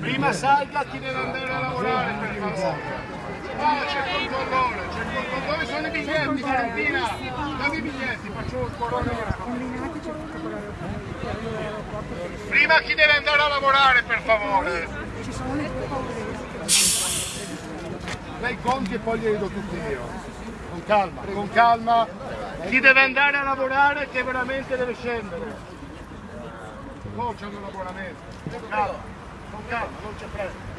Prima salga chi deve andare a lavorare per favore. Ah, c'è il controllore, c'è il controllore. Sono i biglietti, Valentina? Dammi i biglietti, faccio un corona. Prima chi deve andare a lavorare, per favore. Lei conti e poi glieli do tutti io. Con calma, con calma. Chi deve andare a lavorare che veramente deve scendere. No, c'è un laboramento. Con calma, con calma, non c'è fretta.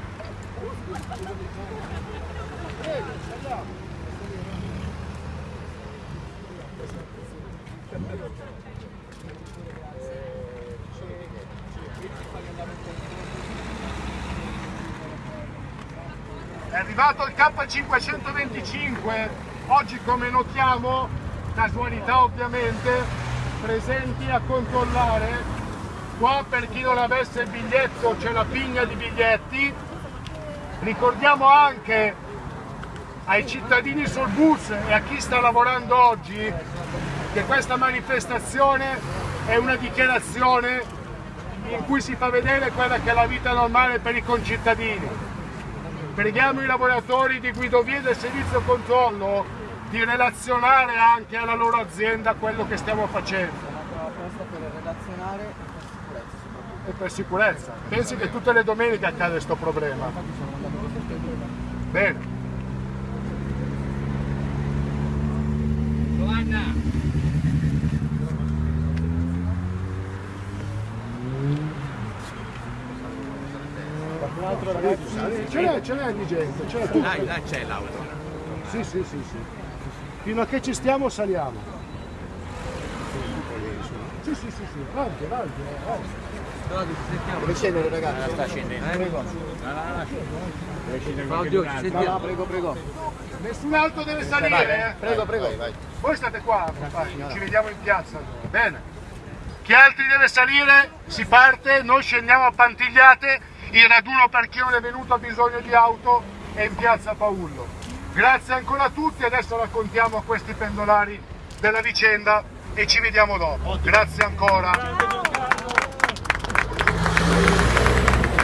È arrivato il K525, oggi come notiamo, casualità ovviamente, presenti a controllare. Qua per chi non avesse il biglietto c'è la pigna di biglietti. Ricordiamo anche ai cittadini sul bus e a chi sta lavorando oggi che questa manifestazione è una dichiarazione in cui si fa vedere quella che è la vita normale per i concittadini. Preghiamo i lavoratori di guidovie del servizio controllo di relazionare anche alla loro azienda quello che stiamo facendo. E per sicurezza. Pensi che tutte le domeniche accade questo problema. Bene. Giovanna! Ce n'è, ce n'è di gente, ce n'è tutto. Dai, dai, c'è l'auto. Sì, sì, sì, sì. Fino a che ci stiamo saliamo. Sì, sì, sì, sì, avanti, avanti, avanti. Dove scendere ragazzi? Sta scendendo. Prego. Claudio, ci Va, va, prego, prego. Nessun altro deve salire, eh? Prego, prego. Voi state qua, compagni, ci vediamo in piazza. Bene. Chi altri deve salire? Si parte, noi scendiamo a Pantigliate, il raduno per chi non è venuto ha bisogno di auto è in piazza Paullo. Grazie ancora a tutti, adesso raccontiamo a questi pendolari della vicenda e ci vediamo dopo. Grazie ancora. Thank you.